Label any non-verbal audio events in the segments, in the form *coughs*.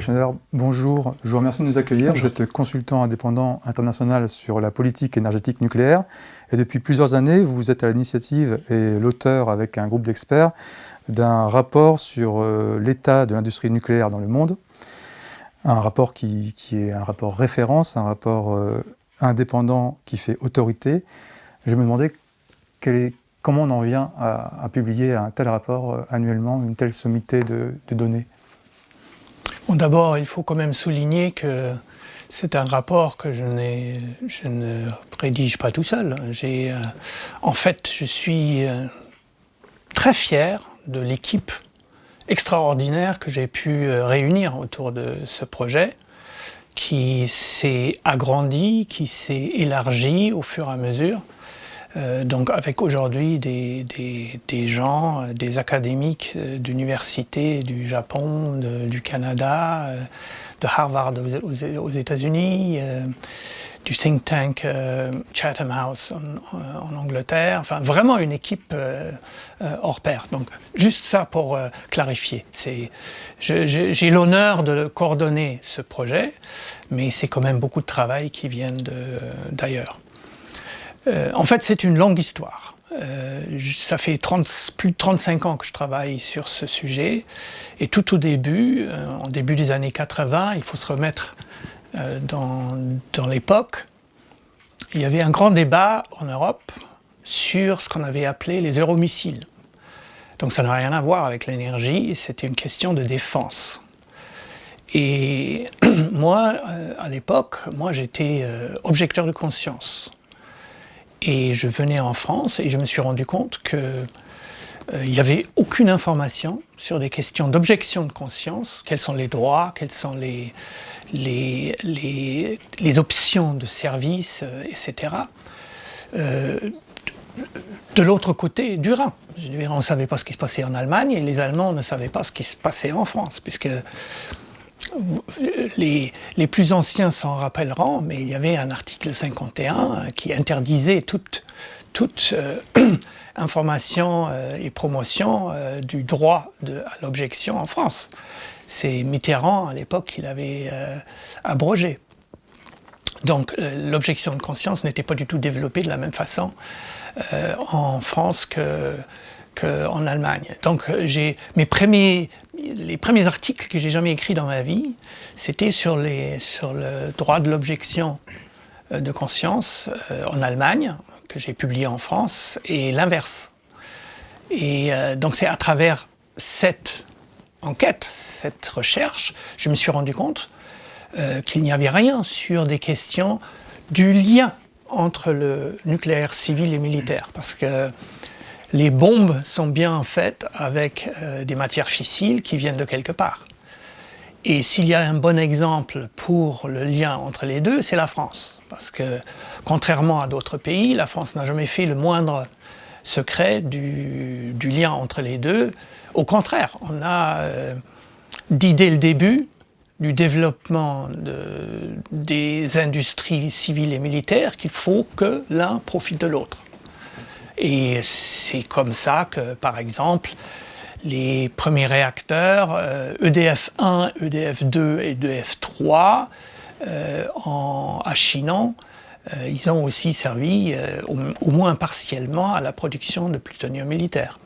Schneider, bonjour. Je vous remercie de nous accueillir. Vous êtes consultant indépendant international sur la politique énergétique nucléaire. Et depuis plusieurs années, vous êtes à l'initiative et l'auteur avec un groupe d'experts d'un rapport sur euh, l'état de l'industrie nucléaire dans le monde. Un rapport qui, est un rapport référence, un rapport euh, indépendant qui fait autorité. Je me demandais comment on en vient à, publier un tel rapport euh, annuellement, une telle sommité de données D'abord, il faut quand même souligner que c'est un rapport que je, ne rédige pas tout seul. Euh, en fait, je suis euh, très fier de l'équipe extraordinaire que j'ai pu euh, réunir autour de ce projet qui s'est agrandi, qui s'est élargi au fur et à mesure. Euh, donc avec aujourd'hui des, gens, euh, des académiques euh, d'universités du Japon, du Canada, de Harvard aux, États-Unis, du think tank Chatham House en, Angleterre, enfin vraiment une équipe hors pair. Donc juste ça pour clarifier. J'ai l'honneur de coordonner ce projet, mais c'est quand même beaucoup de travail qui vient d'ailleurs. Euh, en fait, c'est une longue histoire. Euh, ça fait plus de 35 ans que je travaille sur ce sujet. Et tout au début, euh, en début des années 80, il faut se remettre dans, l'époque, il y avait un grand débat en Europe sur ce qu'on avait appelé les euromissiles. Donc ça n'a rien à voir avec l'énergie, c'était une question de défense. Et *clears throat* moi, à l'époque, moi j'étais objecteur de conscience. Et je venais en France et je me suis rendu compte qu'il euh, n'y avait aucune information sur des questions d'objection de conscience, quels sont les droits, quelles sont les, les, les, options de service, euh, etc. Euh, de l'autre côté du Rhin. on ne savait pas ce qui se passait en Allemagne et les Allemands ne savaient pas ce qui se passait en France, puisque les, plus anciens s'en rappelleront, mais il y avait un article 51 qui interdisait toute, euh, *clears throat* information euh, et promotion euh, du droit à l'objection en France. C'est Mitterrand, à l'époque, qui l'avait abrogé. Donc l'objection de conscience n'était pas du tout développée de la même façon en France que, en Allemagne. Donc euh, mes premiers, les premiers articles que j'ai jamais écrits dans ma vie, c'était sur, le droit de l'objection euh, de conscience euh, en Allemagne, que j'ai publié en France, et l'inverse. Et donc c'est à travers cette enquête, cette recherche, je me suis rendu compte qu'il n'y avait rien sur des questions du lien entre le nucléaire civil et militaire. Parce que les bombes sont bien faites avec euh, des matières fissiles qui viennent de quelque part. Et s'il y a un bon exemple pour le lien entre les deux, c'est la France. Parce que, contrairement à d'autres pays, la France n'a jamais fait le moindre secret du, lien entre les deux. Au contraire, on a euh, dit dès le début du développement des industries civiles et militaires qu'il faut que l'un profite de l'autre. Et c'est comme ça que, par exemple, les premiers réacteurs, EDF 1, EDF 2 et EDF 3, euh, à Chinon, euh, ils ont aussi servi, euh, au, moins partiellement, à la production de plutonium militaire.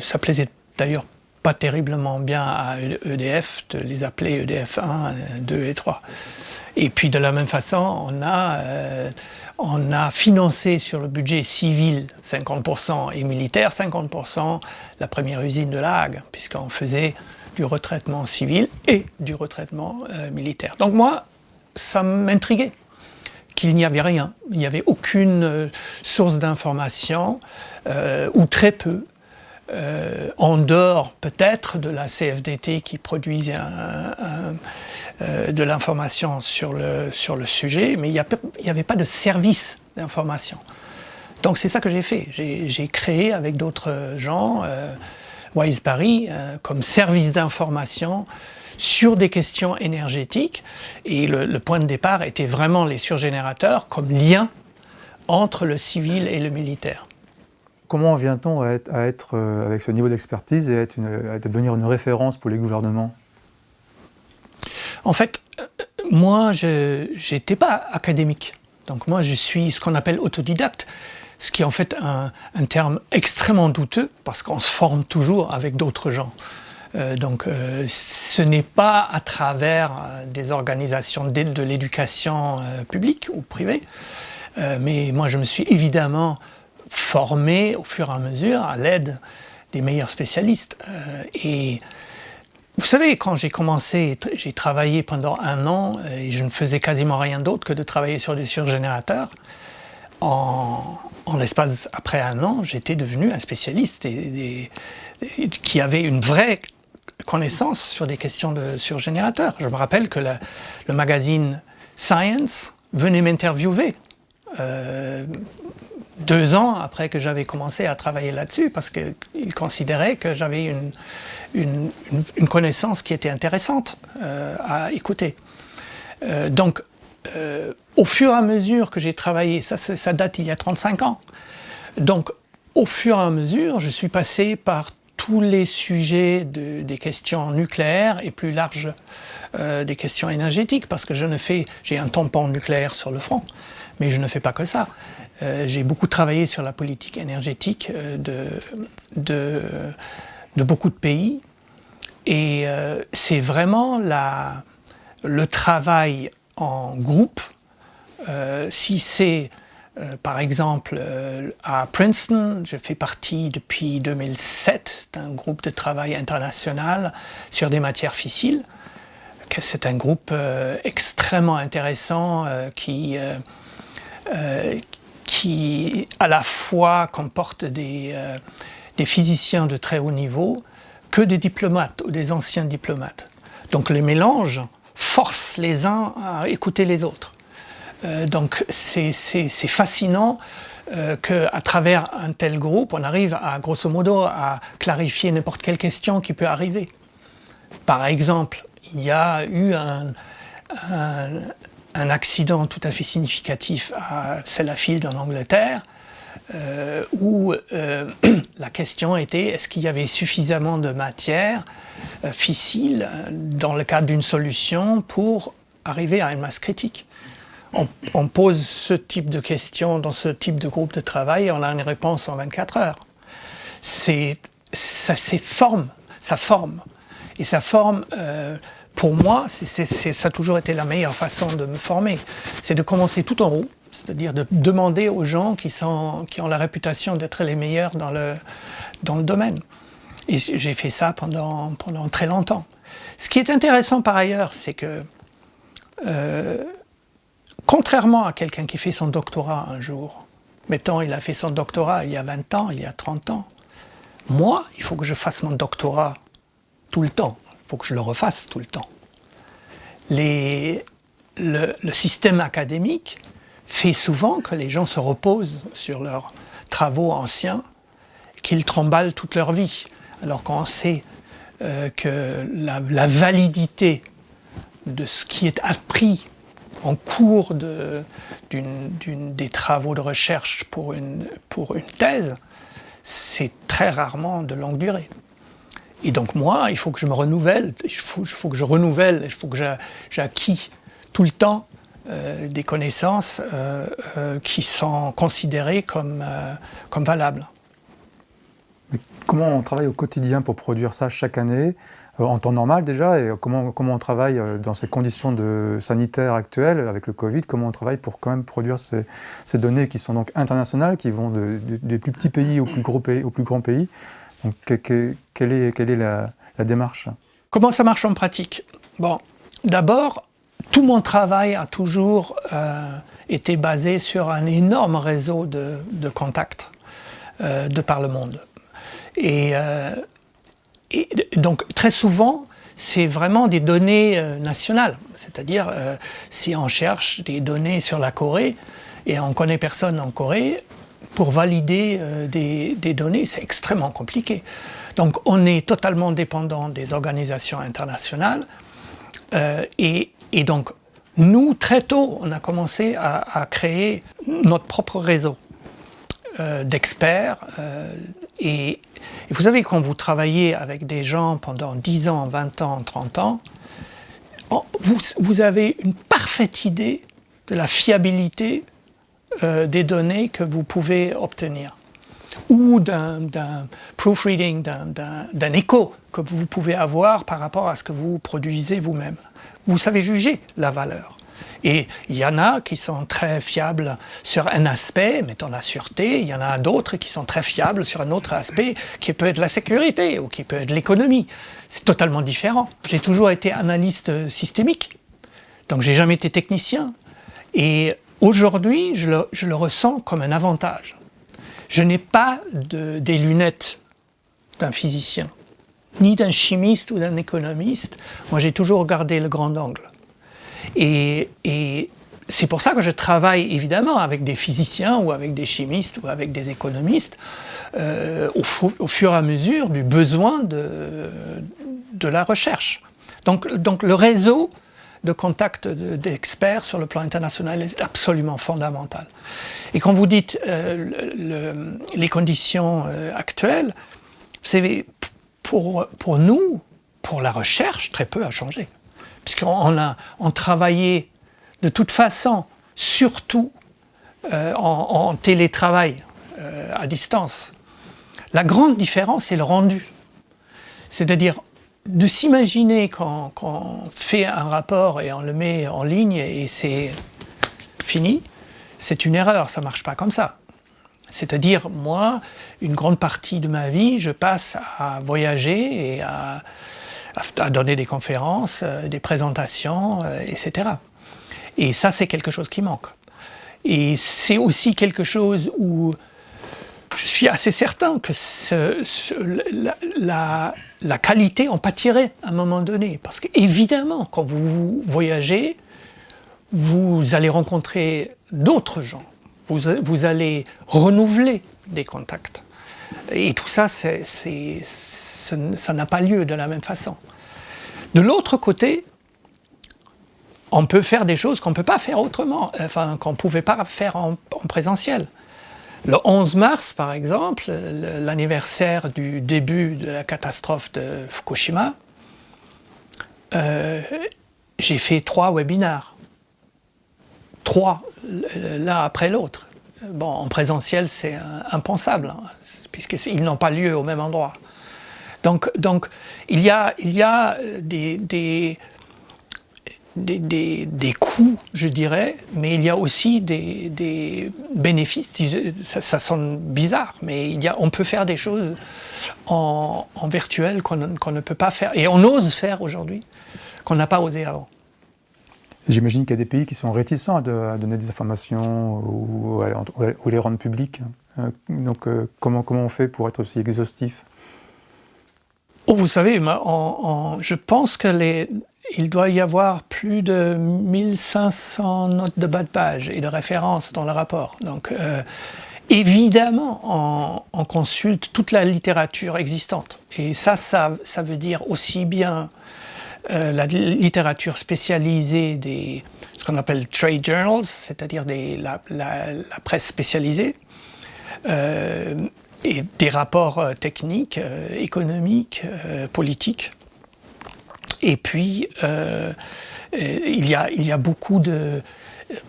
ça plaisait d'ailleurs pas terriblement bien à EDF de les appeler EDF 1, 2 et 3. Et puis de la même façon, on a, euh, on a financé sur le budget civil 50% et militaire 50% la première usine de La Hague, puisqu'on faisait du retraitement civil et du retraitement euh, militaire. Donc moi, ça m'intriguait qu'il n'y avait rien, il n'y avait aucune euh, source d'information, ou très peu, euh, en dehors peut-être de la CFDT qui produisait euh, de l'information sur le, sujet, mais il n'y avait pas de service d'information. Donc c'est ça que j'ai fait. J'ai créé avec d'autres gens euh, Wise Paris euh, comme service d'information sur des questions énergétiques et le, point de départ était vraiment les surgénérateurs comme lien entre le civil et le militaire. Comment vient-on à être, euh, avec ce niveau d'expertise et à, devenir une référence pour les gouvernements? En fait, moi, je n'étais pas académique. Donc moi, je suis ce qu'on appelle autodidacte, ce qui est en fait un, terme extrêmement douteux, parce qu'on se forme toujours avec d'autres gens. Euh, donc euh, ce n'est pas à travers euh, des organisations d'aide de l'éducation publique ou privée, mais moi je me suis évidemment formé au fur et à mesure à l'aide des meilleurs spécialistes. et vous savez, quand j'ai commencé, j'ai travaillé pendant un an et je ne faisais quasiment rien d'autre que de travailler sur des surgénérateurs. En, l'espace après un an, j'étais devenu un spécialiste qui avait une vraie connaissance sur des questions de surgénérateurs. Je me rappelle que le magazine Science venait m'interviewer euh, deux ans après que j'avais commencé à travailler là-dessus parce qu'il considérait que j'avais une, une, connaissance qui était intéressante euh, à écouter. Euh, donc, euh, au fur et à mesure que j'ai travaillé, ça, date il y a 35 ans, donc au fur et à mesure, je suis passé par tous les sujets de, des questions nucléaires et plus larges des questions énergétiques parce que je ne fais, j'ai un tampon nucléaire sur le front, mais je ne fais pas que ça. Euh, j'ai beaucoup travaillé sur la politique énergétique euh, de, beaucoup de pays. Et euh, c'est vraiment le travail en groupe. si c'est, par exemple, à Princeton, je fais partie depuis 2007 d'un groupe de travail international sur des matières fissiles. C'est un groupe extrêmement intéressant qui, qui à la fois comporte des, euh, des, physiciens de très haut niveau que des diplomates ou des anciens diplomates. Donc le mélange force les uns à écouter les autres. Euh, donc c'est fascinant euh, qu'à travers un tel groupe, on arrive à grosso modo à clarifier n'importe quelle question qui peut arriver. Par exemple, il y a eu un accident tout à fait significatif à Sellafield en Angleterre, euh, où euh, *clears throat* la question était est-ce qu'il y avait suffisamment de matière euh, fissile dans le cadre d'une solution pour arriver à une masse critique? On, pose ce type de questions dans ce type de groupe de travail et on a une réponse en 24 heures. C'est, ça, forme, ça forme. Et ça forme pour moi, ça a toujours été la meilleure façon de me former. C'est de commencer tout en haut, c'est-à-dire de demander aux gens qui, ont la réputation d'être les meilleurs dans le, domaine. Et j'ai fait ça pendant, pendant très longtemps. Ce qui est intéressant par ailleurs, c'est que, euh, contrairement à quelqu'un qui fait son doctorat un jour, mettons il a fait son doctorat il y a 20 ans, il y a 30 ans, moi, il faut que je fasse mon doctorat tout le temps. Faut que je le refasse tout le temps. le, système académique fait souvent que les gens se reposent sur leurs travaux anciens, qu'ils tremballent toute leur vie. Alors qu'on sait euh, que la, validité de ce qui est appris en cours de, des travaux de recherche pour une, pour une thèse, c'est très rarement de longue durée. Et donc moi, il faut que je me renouvelle, il faut, que je renouvelle, il faut que j'acquis tout le temps euh, des connaissances euh, euh, qui sont considérées comme, comme valables. Comment on travaille au quotidien pour produire ça chaque année en temps normal déjà, et comment, comment on travaille dans ces conditions sanitaires actuelles avec le Covid, comment on travaille pour quand même produire ces, données qui sont donc internationales, qui vont de, des plus petits pays, aux plus grands pays quelle est, la, démarche? Comment ça marche en pratique? Bon, d'abord, tout mon travail a toujours euh, été basé sur un énorme réseau de, contacts euh, de par le monde. Euh, et, donc, très souvent, c'est vraiment des données nationales. C'est-à-dire, si on cherche des données sur la Corée, et on connaît personne en Corée, pour valider euh, des, données, c'est extrêmement compliqué. Donc on est totalement dépendant des organisations internationales euh, et, donc nous, très tôt, on a commencé à, créer notre propre réseau euh, d'experts et, vous savez, quand vous travaillez avec des gens pendant 10 ans, 20 ans, 30 ans, vous, avez une parfaite idée de la fiabilité euh, des données que vous pouvez obtenir ou d'un proofreading, d'un écho que vous pouvez avoir par rapport à ce que vous produisez vous-même. Vous savez juger la valeur. Et il y en a qui sont très fiables sur un aspect, mettons la sûreté, il y en a d'autres qui sont très fiables sur un autre aspect qui peut être la sécurité ou qui peut être l'économie. C'est totalement différent. J'ai toujours été analyste systémique, donc j'ai jamais été technicien. Et aujourd'hui, je le ressens comme un avantage. Je n'ai pas des lunettes d'un physicien, ni d'un chimiste ou d'un économiste. Moi, j'ai toujours regardé le grand angle. Et, c'est pour ça que je travaille évidemment avec des physiciens ou avec des chimistes ou avec des économistes euh, au, fur et à mesure du besoin de, la recherche. Donc le réseau de contact d'experts sur le plan international est absolument fondamental. Et quand vous dites euh, les conditions euh, actuelles, c'est pour, pour nous, pour la recherche, très peu a changé. Puisqu'on a on travaillait de toute façon, surtout euh, en, télétravail à distance. La grande différence, c'est le rendu. C'est-à-dire, de s'imaginer qu'on fait un rapport et on le met en ligne et c'est fini, c'est une erreur, ça ne marche pas comme ça. C'est-à-dire, moi, une grande partie de ma vie, je passe à voyager et à, donner des conférences, euh, des présentations, euh, etc. Et ça, c'est quelque chose qui manque. Et c'est aussi quelque chose où je suis assez certain que la, qualité en pâtirait à un moment donné. Parce qu'évidemment, quand vous voyagez, vous allez rencontrer d'autres gens. Vous, allez renouveler des contacts. Et tout ça, ça n'a pas lieu de la même façon. De l'autre côté, on peut faire des choses qu'on ne peut pas faire autrement, enfin qu'on ne pouvait pas faire en présentiel. Le 11 mars, par exemple, l'anniversaire du début de la catastrophe de Fukushima, euh, j'ai fait trois webinaires. Trois, l'un après l'autre. Bon, en présentiel, c'est impensable, hein, puisqu'ils n'ont pas lieu au même endroit. Donc, donc il, y a, il y a des des, coûts, je dirais, mais il y a aussi des, bénéfices. Ça, sonne bizarre, mais il y a, on peut faire des choses en, virtuel qu'on ne peut pas faire, et on ose faire aujourd'hui, qu'on n'a pas osé avant. J'imagine qu'il y a des pays qui sont réticents à, donner des informations ou, à, les rendre publiques. Euh, donc euh, comment, comment on fait pour être aussi exhaustif? Oh, Vous savez, je pense que les, il doit y avoir plus de 1500 notes de bas de page et de références dans le rapport. Donc, euh, évidemment, on, consulte toute la littérature existante. Et ça, ça, veut dire aussi bien euh, la littérature spécialisée des ce qu'on appelle trade journals, c'est-à-dire la, presse spécialisée, euh, et des rapports techniques, économiques, politiques. Et puis, euh, euh, il, y a, il y a beaucoup de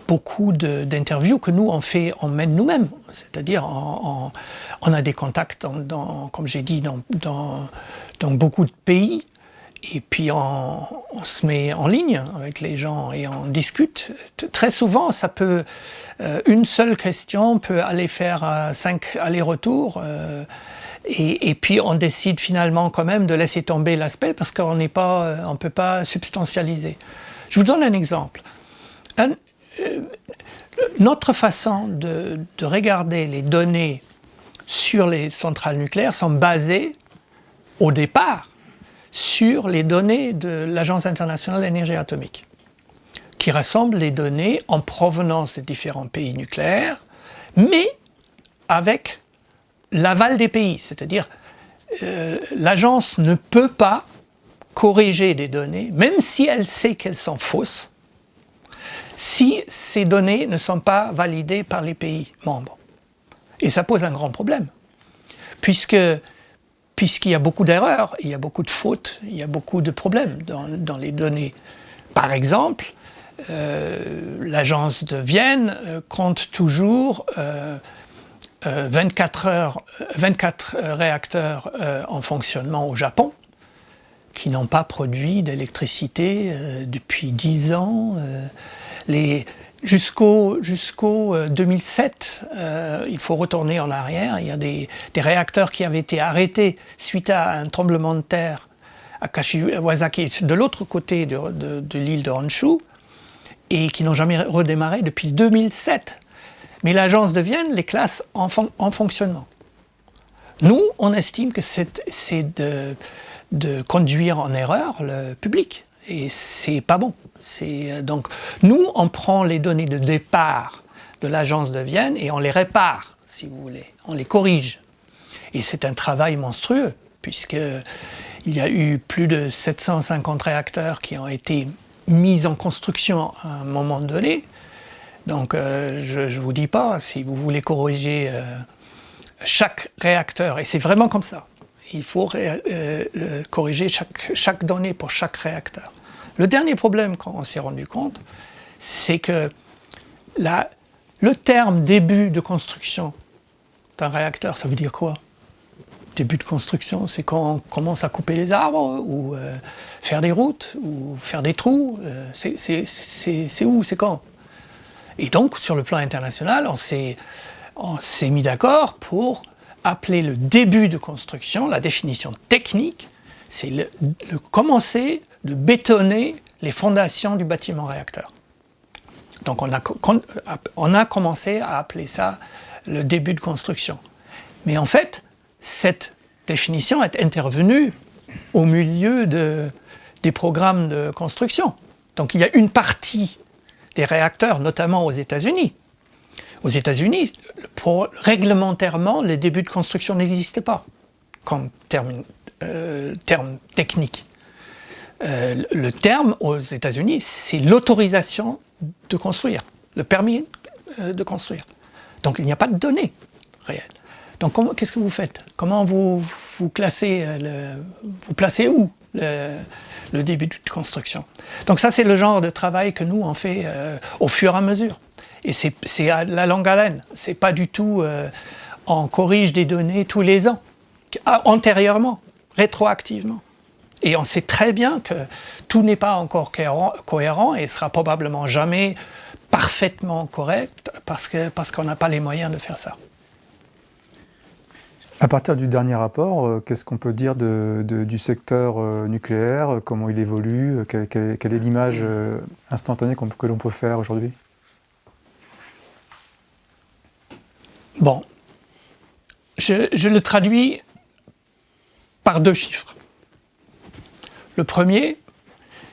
beaucoup d'interviews que nous on fait, on mène nous-mêmes, c'est-à-dire on, a des contacts, dans, comme j'ai dit, dans, dans, beaucoup de pays, et puis on, se met en ligne avec les gens et on discute. Très souvent, ça peut, euh, une seule question peut aller faire cinq allers-retours. Et, puis on décide finalement quand même de laisser tomber l'aspect parce qu'on n'est pas, euh, on peut pas substantialiser. Je vous donne un exemple. Euh, notre façon de, regarder les données sur les centrales nucléaires sont basées au départ sur les données de l'Agence internationale de l'énergie atomique qui rassemble les données en provenance des différents pays nucléaires mais avec l'aval des pays, c'est-à-dire euh, l'agence ne peut pas corriger des données, même si elle sait qu'elles sont fausses, si ces données ne sont pas validées par les pays membres. Et ça pose un grand problème, puisque puisqu'il y a beaucoup d'erreurs, il y a beaucoup de fautes, il y a beaucoup de problèmes dans, les données Par exemple, l'agence de Vienne compte toujours 24, heures, 24 réacteurs en fonctionnement au Japon qui n'ont pas produit d'électricité depuis 10 ans. Jusqu'au 2007, euh, il faut retourner en arrière, il y a des, réacteurs qui avaient été arrêtés suite à un tremblement de terre à Kashiwazaki, de l'autre côté de, l'île de Honshu, et qui n'ont jamais redémarré depuis 2007. Mais l'agence de Vienne les classe en, fonctionnement. Nous, on estime que c'est de, conduire en erreur le public, et c'est pas bon. Euh, donc, nous, on prend les données de départ de l'agence de Vienne et on les répare, si vous voulez, on les corrige. Et c'est un travail monstrueux, puisqu'il y a eu plus de 750 réacteurs qui ont été mis en construction à un moment donné. Donc, euh, je ne vous dis pas, si vous voulez corriger euh, chaque réacteur, et c'est vraiment comme ça, il faut corriger chaque, chaque donnée pour chaque réacteur. Le dernier problème qu'on s'est rendu compte, c'est que le terme début de construction d'un réacteur, ça veut dire quoi? Début de construction, c'est quand on commence à couper les arbres, ou euh, faire des routes, ou faire des trous. Euh, c'est où C'est quand? Et donc, sur le plan international, on s'est mis d'accord pour appeler le début de construction, la définition technique, c'est le, commencer de bétonner les fondations du bâtiment réacteur. Donc on a, on a commencé à appeler ça le début de construction. Mais en fait, cette définition est intervenue au milieu de, des programmes de construction. Donc il y a une partie des réacteurs, notamment aux États-Unis. Aux États-Unis, réglementairement, les débuts de construction n'existaient pas comme terme, euh, technique. Euh, le terme aux États-Unis, c'est l'autorisation de construire, le permis euh, de construire. Donc il n'y a pas de données réelles. Donc qu'est-ce que vous faites? Comment vous, vous classez, le, vous placez où? Le, début de construction Donc ça c'est le genre de travail que nous on fait au fur et à mesure. Et c'est la longue haleine, c'est pas du tout on corrige des données tous les ans, antérieurement, rétroactivement. Et on sait très bien que tout n'est pas encore cohérent et sera probablement jamais parfaitement correct parce qu'on parce qu'on n'a pas les moyens de faire ça. À partir du dernier rapport, euh, qu'est-ce qu'on peut dire du secteur euh, nucléaire Comment il évolue Quelle, est l'image euh, instantanée que l'on peut faire aujourd'hui? Bon, je, le traduis par deux chiffres. Le premier,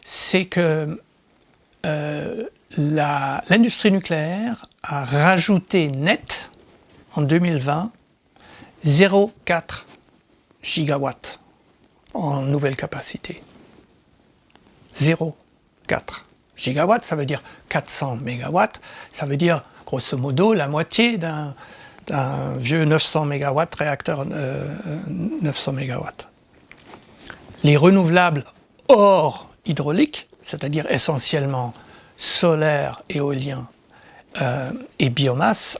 c'est que euh, l'industrie nucléaire a rajouté net en 2020 0,4 gigawatts en nouvelle capacité. 0,4 gigawatts, ça veut dire 400 mégawatts, ça veut dire grosso modo la moitié d'un vieux 900 mégawatts réacteur euh, euh, 900 mégawatts. Les renouvelables hors hydraulique, c'est-à-dire essentiellement solaire, éolien euh, et biomasse,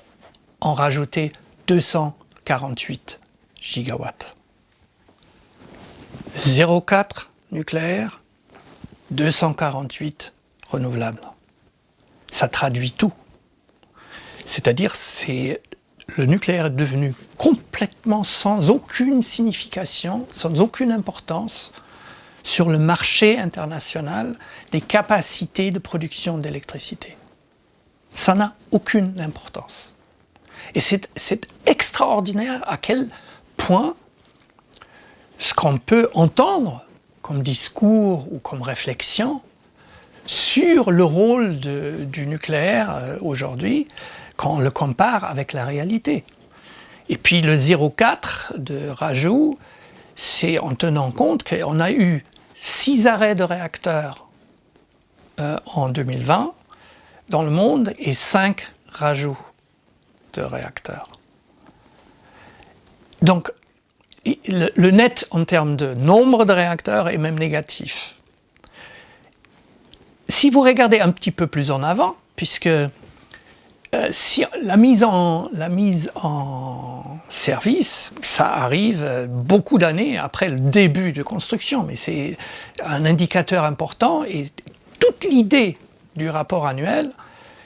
en rajouté 200 48 gigawatts. 0,4 nucléaire, 248 renouvelables. Ça traduit tout. C'est-à-dire, c'est le nucléaire est devenu complètement sans aucune signification, sans aucune importance sur le marché international des capacités de production d'électricité. Ça n'a aucune importance. Et c'est extraordinaire à quel point ce qu'on peut entendre comme discours ou comme réflexion sur le rôle du nucléaire euh, aujourd'hui, quand on le compare avec la réalité. Et puis le 0,4 de rajout, c'est en tenant compte qu'on a eu 6 arrêts de réacteurs euh, en 2020 dans le monde et 5 rajouts de réacteurs. Donc, le, net en termes de nombre de réacteurs est même négatif. si vous regardez un petit peu plus en avant, puisque euh, si la mise, en, la mise en service, ça arrive euh, beaucoup d'années après le début de construction, mais c'est un indicateur important et toute l'idée du rapport annuel,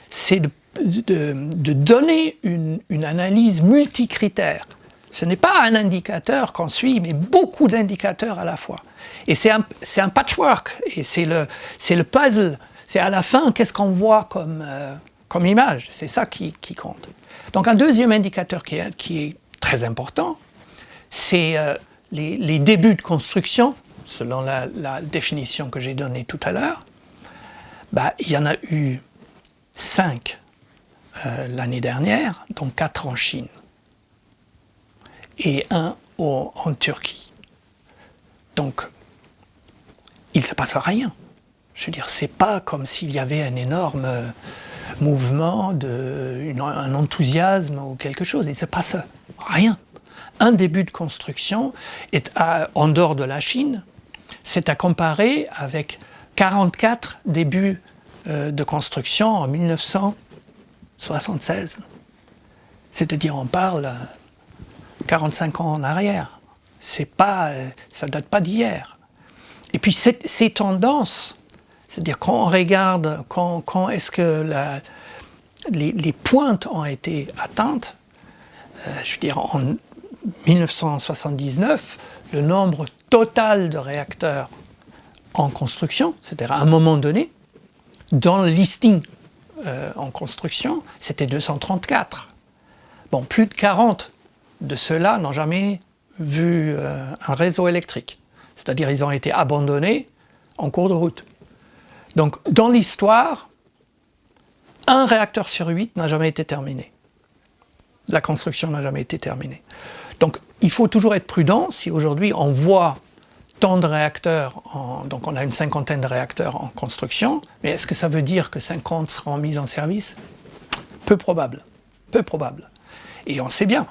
c'est de, donner une, analyse multicritère. Ce n'est pas un indicateur qu'on suit, mais beaucoup d'indicateurs à la fois. Et c'est un, patchwork, et c'est le, le puzzle. C'est à la fin, qu'est-ce qu'on voit comme, euh, image. C'est ça qui, compte. Donc un deuxième indicateur qui est, très important, c'est euh, les, débuts de construction, selon la, définition que j'ai donnée tout à l'heure. Bah, il y en a eu cinq euh, l'année dernière, dont quatre en Chine et un en Turquie. Donc, il ne se passe rien. Je veux dire, c'est pas comme s'il y avait un énorme mouvement, de, un enthousiasme ou quelque chose. Il ne se passe rien. Un début de construction est en dehors de la Chine, c'est à comparer avec 44 débuts euh, de construction en 1976. C'est-à-dire on parle 45 ans en arrière. C'est pas, euh, ça date pas d'hier. Et puis ces tendances c'est-à-dire quand on regarde quand, est-ce que les, pointes ont été atteintes, euh, je veux dire en 1979, le nombre total de réacteurs en construction, c'est-à-dire à un moment donné, dans le listing euh, en construction, c'était 234. Bon, plus de 40 de ceux-là n'ont jamais vu euh, un réseau électrique. C'est-à-dire ils ont été abandonnés en cours de route. Donc, dans l'histoire, un réacteur sur huit n'a jamais été terminé. La construction n'a jamais été terminée. Donc, il faut toujours être prudent. Si aujourd'hui on voit tant de réacteurs, donc on a une cinquantaine de réacteurs en construction, mais est-ce que ça veut dire que 50 seront mis en service? Peu probable. Peu probable. Et on sait bien,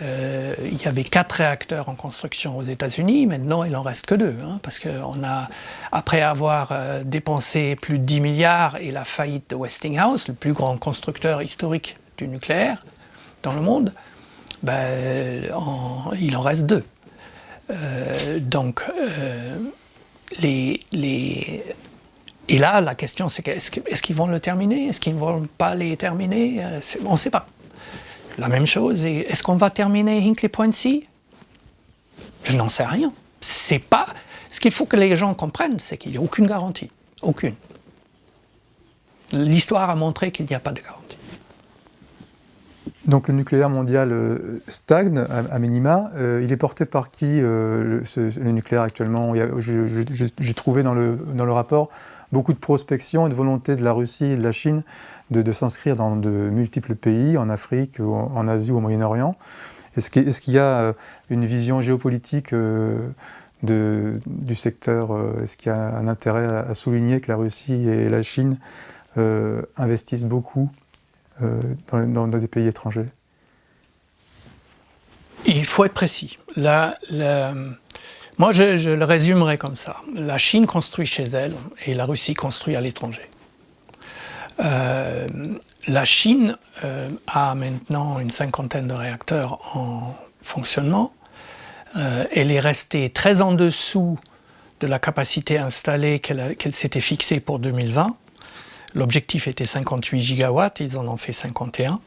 euh, il y avait quatre réacteurs en construction aux États-Unis, maintenant il n'en reste que deux, hein, parce qu'on a, après avoir euh, dépensé plus de 10 milliards et la faillite de Westinghouse, le plus grand constructeur historique du nucléaire dans le monde, ben, il en reste deux. Euh, donc, les, les, et là, la question c'est est-ce qu'ils vont le terminer? Est-ce qu'ils ne vont pas les terminer? On ne sait pas. La même chose, est-ce qu'on va terminer Hinkley Point C? Je n'en sais rien. C'est pas... Ce qu'il faut que les gens comprennent, c'est qu'il n'y a aucune garantie. Aucune. L'histoire a montré qu'il n'y a pas de garantie. Donc le nucléaire mondial euh, stagne à, minima. Euh, il est porté par qui euh, le, nucléaire actuellement? J'ai trouvé dans le, dans le rapport beaucoup de prospection et de volonté de la Russie et de la Chine de, s'inscrire dans de multiples pays, en Afrique, en Asie ou au Moyen-Orient. Est-ce qu'il y a une vision géopolitique du secteur Est-ce qu'il y a un intérêt à, souligner que la Russie et la Chine investissent beaucoup dans, des pays étrangers Il faut être précis. La, moi, je, le résumerai comme ça. La Chine construit chez elle et la Russie construit à l'étranger. Euh, la Chine euh, a maintenant une cinquantaine de réacteurs en fonctionnement. Euh, elle est restée très en dessous de la capacité installée qu'elle s'était fixée pour 2020. L'objectif était 58 gigawatts, ils en ont fait 51.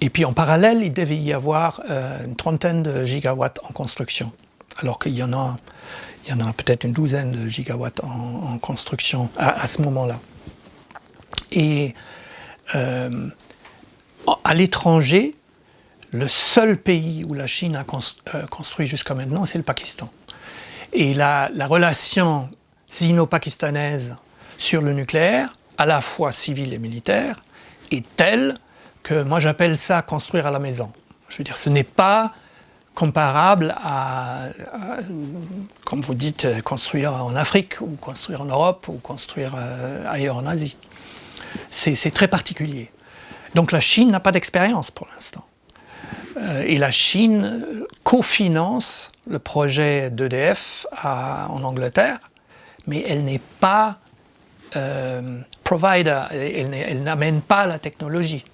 Et puis en parallèle, il devait y avoir une trentaine de gigawatts en construction, alors qu'il y en a, a peut-être une douzaine de gigawatts en, construction à ce moment-là. Et euh, à l'étranger, le seul pays où la Chine a euh, construit jusqu'à maintenant, c'est le Pakistan. Et la, relation sino-pakistanaise sur le nucléaire, à la fois civile et militaire, est telle que moi j'appelle ça construire à la maison. Je veux dire, ce n'est pas comparable à, comme vous dites, construire en Afrique, ou construire en Europe, ou construire euh, ailleurs en Asie. C'est très particulier. Donc la Chine n'a pas d'expérience pour l'instant. Euh, et la Chine cofinance le projet d'EDF en Angleterre, mais elle n'est pas provider, elle, n'amène pas la technologie.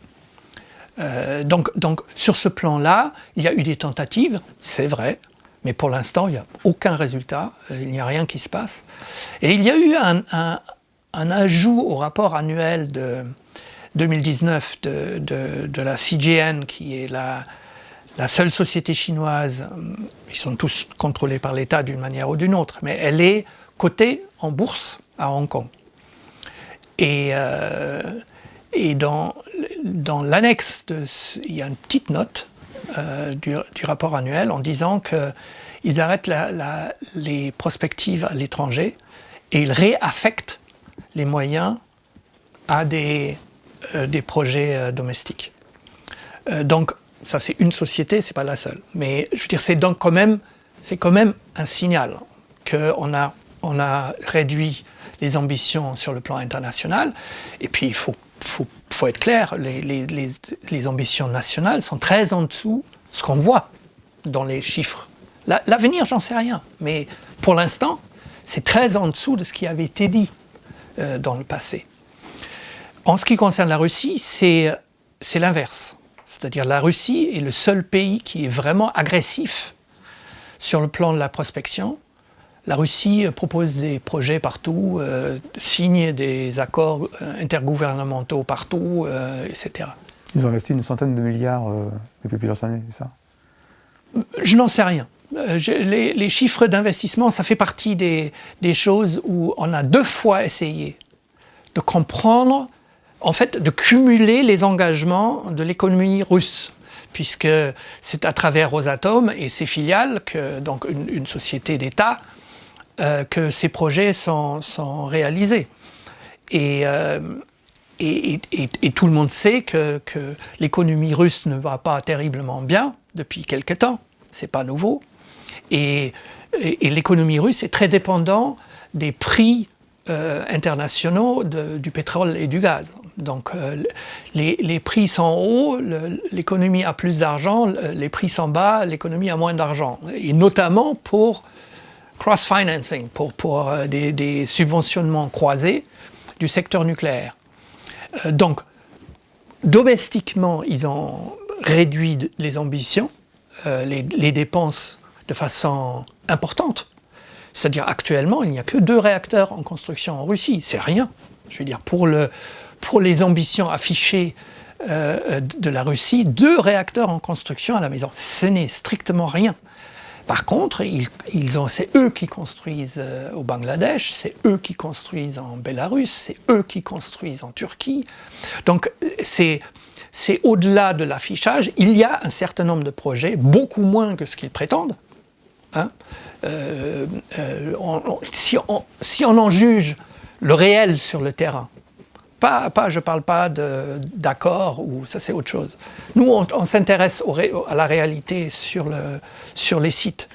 donc, donc, sur ce plan-là, il y a eu des tentatives, c'est vrai, mais pour l'instant, il n'y a aucun résultat, il n'y a rien qui se passe. Et il y a eu un, ajout au rapport annuel de 2019 de, la CGN, qui est la, la, seule société chinoise, ils sont tous contrôlés par l'État d'une manière ou d'une autre, mais elle est cotée en bourse à Hong Kong. Et, euh, et dans, l'annexe, il y a une petite note euh, du, rapport annuel en disant qu'ils arrêtent les prospectives à l'étranger et ils réaffectent les moyens à des, euh, projets domestiques. Donc, ça c'est une société, c'est pas la seule. Mais je veux dire, c'est donc quand même, c'est quand même un signal qu'on a, on a réduit les ambitions sur le plan international. Et puis, il faut, faut, faut être clair, les, les, les, les, ambitions nationales sont très en dessous de ce qu'on voit dans les chiffres. L'avenir, j'en sais rien. Mais pour l'instant, c'est très en dessous de ce qui avait été dit. Euh, dans le passé. En ce qui concerne la Russie, c'est l'inverse. C'est-à-dire la Russie est le seul pays qui est vraiment agressif sur le plan de la prospection. La Russie propose des projets partout, euh, signe des accords euh, intergouvernementaux partout, etc. Ils ont investi une centaine de milliards depuis plusieurs années, c'est ça? Je n'en sais rien. Euh, les, chiffres d'investissement, ça fait partie des, choses où on a deux fois essayé de comprendre, en fait, de cumuler les engagements de l'économie russe puisque c'est à travers Rosatom et ses filiales, que, donc une, société d'État, euh, que ces projets sont, réalisés. Euh, et, et, tout le monde sait que, que l'économie russe ne va pas terriblement bien depuis quelque temps, c'est pas nouveau. Et, l'économie russe est très dépendante des prix euh, internationaux du pétrole et du gaz. Donc euh, les, prix sont hauts, l'économie a plus d'argent, les prix sont bas, l'économie a moins d'argent. Et notamment pour cross-financing, pour, pour euh, des, subventionnements croisés du secteur nucléaire. donc, domestiquement, ils ont réduit les ambitions, les, les dépenses de façon importante. C'est-à-dire actuellement, il n'y a que deux réacteurs en construction en Russie. C'est rien. Je veux dire, pour, le, pour les ambitions affichées euh, de la Russie, deux réacteurs en construction à la maison. Ce n'est strictement rien. Par contre, ils, c'est eux qui construisent euh, au Bangladesh, c'est eux qui construisent en Bélarus, c'est eux qui construisent en Turquie. Donc c'est au-delà de l'affichage, il y a un certain nombre de projets, beaucoup moins que ce qu'ils prétendent, Hein. Euh, euh, si, on, en juge le réel sur le terrain, pas, pas je ne parle pas d'accord, ou ça c'est autre chose. Nous, on, s'intéresse à la réalité sur, le, sur les sites.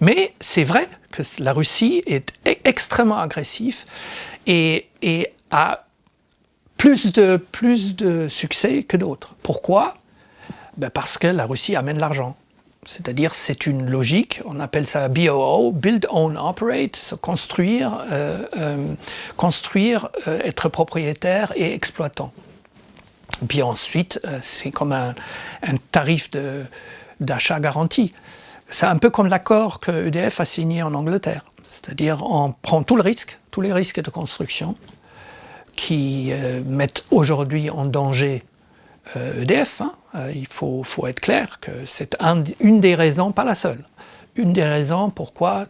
Mais c'est vrai que la Russie est e-, extrêmement agressive et, a plus de, plus de succès que d'autres. Pourquoi? Ben Parce que la Russie amène l'argent. C'est-à-dire, c'est une logique, on appelle ça BOO, Build, Own, Operate, construire, euh, euh, construire euh, être propriétaire et exploitant. Puis ensuite, c'est comme un, tarif d'achat garanti. C'est un peu comme l'accord que EDF a signé en Angleterre. C'est-à-dire, on prend tout le risque, tous les risques de construction qui mettent aujourd'hui en danger EDF, euh, e hein. euh, il faut, être clair que c'est une des raisons, pas la seule, une des raisons pourquoi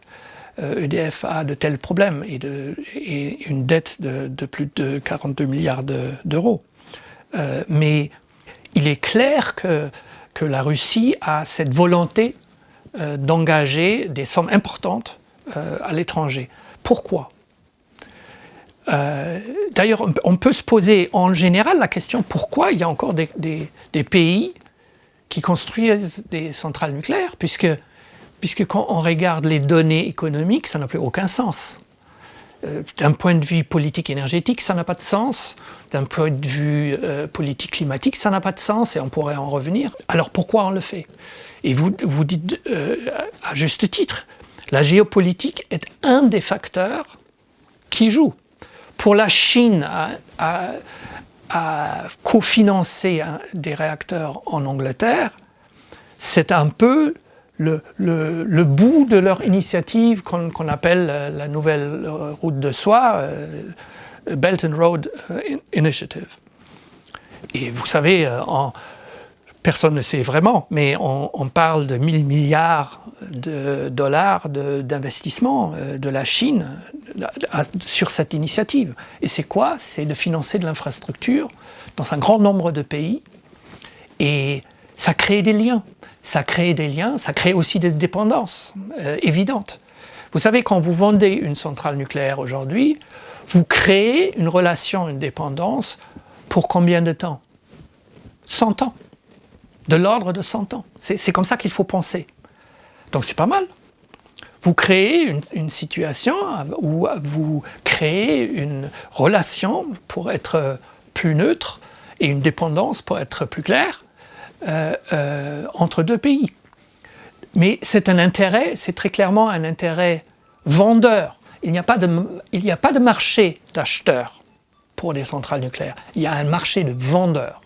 EDF euh, e a de tels problèmes et, une dette de, plus de 42 milliards d'euros. mais il est clair que, que, la Russie a cette volonté d'engager des sommes importantes à l'étranger. Pourquoi? Euh, d'ailleurs, on peut se poser en général la question pourquoi il y a encore des, pays qui construisent des centrales nucléaires, puisque, quand on regarde les données économiques, ça n'a plus aucun sens. Euh, d'un point de vue politique énergétique, ça n'a pas de sens. D'un point de vue euh, politique climatique, ça n'a pas de sens et on pourrait en revenir. Alors pourquoi on le fait? Et vous dites à juste titre, la géopolitique est un des facteurs qui joue. Pour la Chine à, cofinancer des réacteurs en Angleterre, c'est un peu le, bout de leur initiative qu'on appelle la nouvelle route de soie, euh, Belt and Road euh, Initiative. Et vous savez, euh, en, personne ne sait vraiment, mais on, parle de 1000 milliards de dollars d'investissement de, de, la Chine sur cette initiative. Et c'est quoi? C'est de financer de l'infrastructure dans un grand nombre de pays. Et ça crée des liens. Ça crée des liens, ça crée aussi des dépendances euh, évidentes. Vous savez, quand vous vendez une centrale nucléaire aujourd'hui, vous créez une relation, une dépendance pour combien de temps? 100 ans. De l'ordre de 100 ans. C'est comme ça qu'il faut penser. Donc c'est pas mal. Vous créez une, situation où vous créez une relation pour être plus neutre et une dépendance pour être plus claire euh, euh, entre deux pays. Mais c'est un intérêt, c'est très clairement un intérêt vendeur. Il n'y a, a pas de marché d'acheteurs pour les centrales nucléaires. Il y a un marché de vendeurs.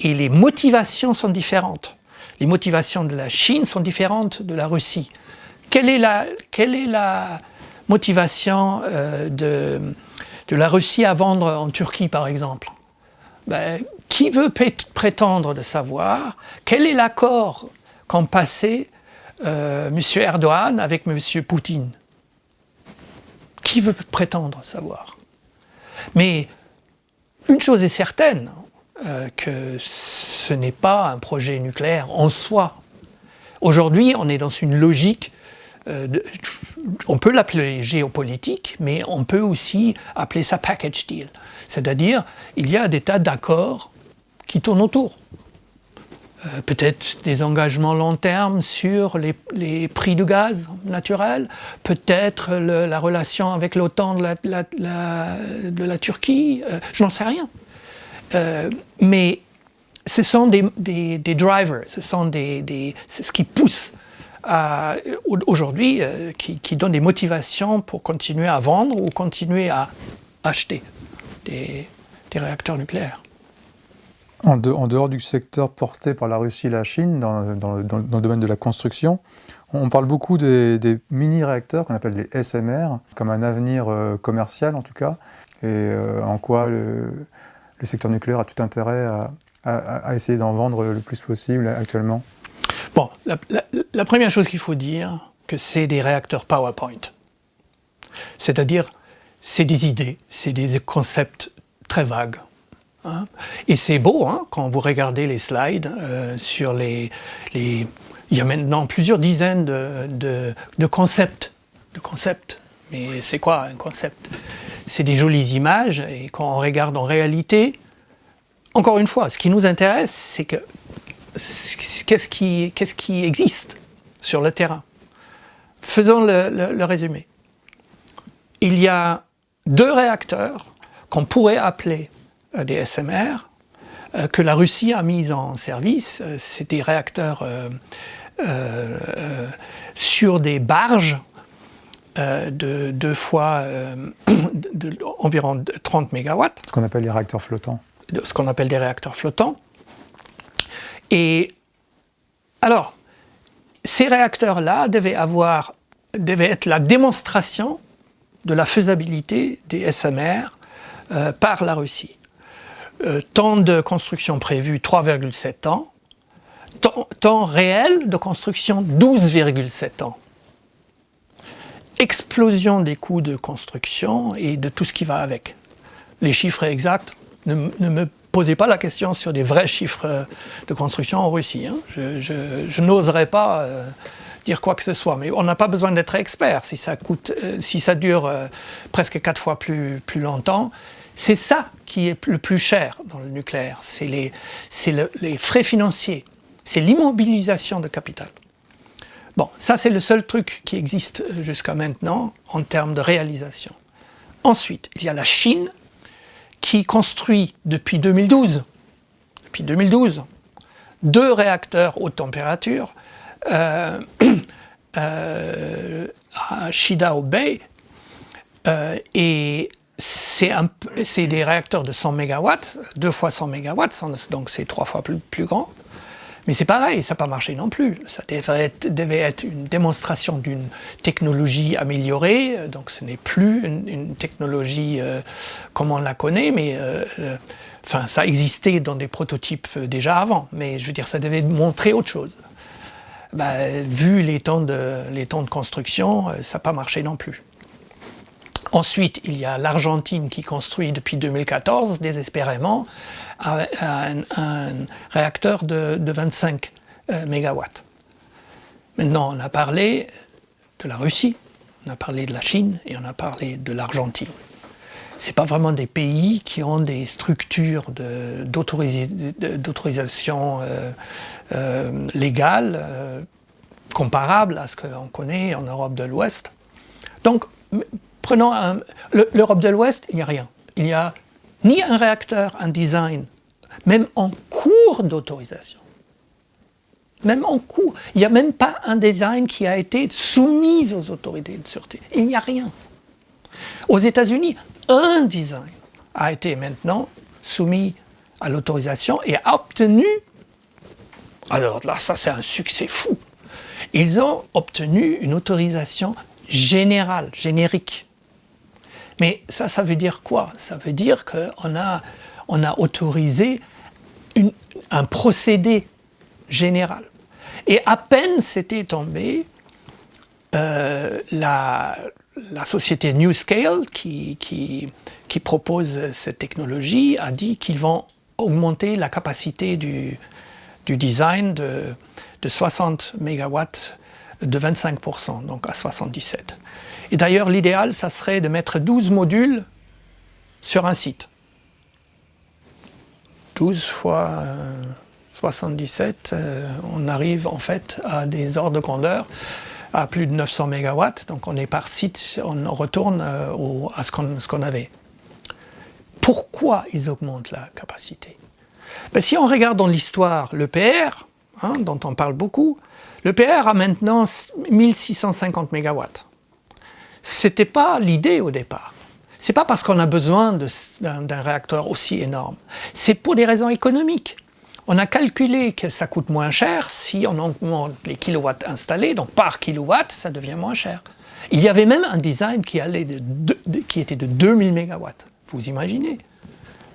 Et les motivations sont différentes. Les motivations de la Chine sont différentes de la Russie. Quelle est la, motivation euh, de, de la Russie à vendre en Turquie, par exemple? Ben, qui veut prétendre de savoir? Quel est l'accord qu'ont passé euh, M. Erdogan avec M. Poutine? Qui veut prétendre savoir? Mais une chose est certaine, euh, que ce n'est pas un projet nucléaire en soi. Aujourd'hui, on est dans une logique euh, on peut l'appeler géopolitique, mais on peut aussi appeler ça package deal. C'est-à-dire, il y a des tas d'accords qui tournent autour. Euh, peut-être des engagements long terme sur les, prix du gaz naturel, peut-être la relation avec l'OTAN de la, Turquie, je n'en sais rien. Mais ce sont des, drivers, ce sont des, ce qui pousse aujourd'hui, euh, qui, donne des motivations pour continuer à vendre ou continuer à acheter des, réacteurs nucléaires. En, dehors du secteur porté par la Russie et la Chine, dans, le, domaine de la construction, on parle beaucoup des, mini-réacteurs qu'on appelle les SMR, comme un avenir euh, commercial en tout cas, et euh, en quoi le, secteur nucléaire a tout intérêt à essayer d'en vendre le plus possible actuellement Bon, la, première chose qu'il faut dire, que c'est des réacteurs PowerPoint. C'est-à-dire, c'est des idées, c'est des concepts très vagues. Hein. Et c'est beau, hein, quand vous regardez les slides euh, sur les, Il y a maintenant plusieurs dizaines de concepts. De concepts. Mais c'est quoi un concept? C'est des jolies images, et quand on regarde en réalité, encore une fois, ce qui nous intéresse, c'est que qu'est-ce qui, existe sur le terrain. Faisons le, résumé. Il y a deux réacteurs qu'on pourrait appeler euh, des SMR, euh, que la Russie a mis en service. Euh, c'est des réacteurs sur des barges de deux fois *clears throat* environ 30 MW. Ce qu'on appelle les réacteurs flottants. Ce qu'on appelle des réacteurs flottants. Et alors, ces réacteurs-là devaient, avoir, devaient être la démonstration de la faisabilité des SMR euh, par la Russie. Euh, temps de construction prévu 3,7 ans, temps, temps réel de construction 12,7 ans. Explosion des coûts de construction et de tout ce qui va avec. Les chiffres exacts ne, me posez pas la question sur des vrais chiffres euh, de construction en Russie. Hein. Je, n'oserais pas euh, dire quoi que ce soit, mais on n'a pas besoin d'être expert. Si ça, coûte, euh, si ça dure presque quatre fois plus, plus longtemps, c'est ça qui est le plus cher dans le nucléaire. C'est les, les frais financiers, c'est l'immobilisation de capital. Bon, ça c'est le seul truc qui existe jusqu'à maintenant en termes de réalisation. Ensuite, il y a la Chine qui construit depuis 2012, depuis 2012 deux réacteurs haute température euh, *coughs* euh, à Shidao Bay euh, et c'est des réacteurs de 100 MW, deux fois 100 MW, donc c'est trois fois plus grand. Mais c'est pareil, ça n'a pas marché non plus. Ça devait être, une démonstration d'une technologie améliorée, donc ce n'est plus une, technologie euh, comme on la connaît, mais euh, euh, enfin, ça existait dans des prototypes déjà avant, mais je veux dire, ça devait montrer autre chose. Bah, vu les temps de, les temps de construction, ça n'a pas marché non plus. Ensuite, il y a l'Argentine qui construit depuis 2014, désespérément, un, réacteur de, 25 euh, MW. Maintenant, on a parlé de la Russie, on a parlé de la Chine et on a parlé de l'Argentine. Ce pas vraiment des pays qui ont des structures d'autorisation euh, euh, légale comparables à ce qu'on connaît en Europe de l'Ouest. Donc, prenons l'Europe de l'Ouest, il n'y a rien. Il n'y a ni un réacteur, un design, même en cours d'autorisation. Même en cours. Il n'y a même pas un design qui a été soumis aux autorités de sûreté. Il n'y a rien. Aux États-Unis, un design a été maintenant soumis à l'autorisation et a obtenu, alors là, ça c'est un succès fou, ils ont obtenu une autorisation générale, générique. Mais ça, ça veut dire quoi? Ça veut dire qu'on a, on a autorisé un procédé général. Et à peine c'était tombé, euh, la, société NewScale, qui, qui, propose cette technologie, a dit qu'ils vont augmenter la capacité du, design de, de 60 MW de 25%, donc à 77. Et d'ailleurs, l'idéal, ça serait de mettre 12 modules sur un site. 12 fois 77, euh, euh, on arrive en fait à des ordres de grandeur à plus de 900 MW, donc on est par site, on retourne euh, à ce qu'on avait. Pourquoi ils augmentent la capacité? Ben, Si on regarde dans l'histoire le PR, hein, dont on parle beaucoup, le PR a maintenant 1650 MW. Ce n'était pas l'idée au départ. Ce n'est pas parce qu'on a besoin d'un réacteur aussi énorme. C'est pour des raisons économiques. On a calculé que ça coûte moins cher si on augmente les kilowatts installés, donc par kilowatt, ça devient moins cher. Il y avait même un design qui, allait qui était de 2000 MW. Vous imaginez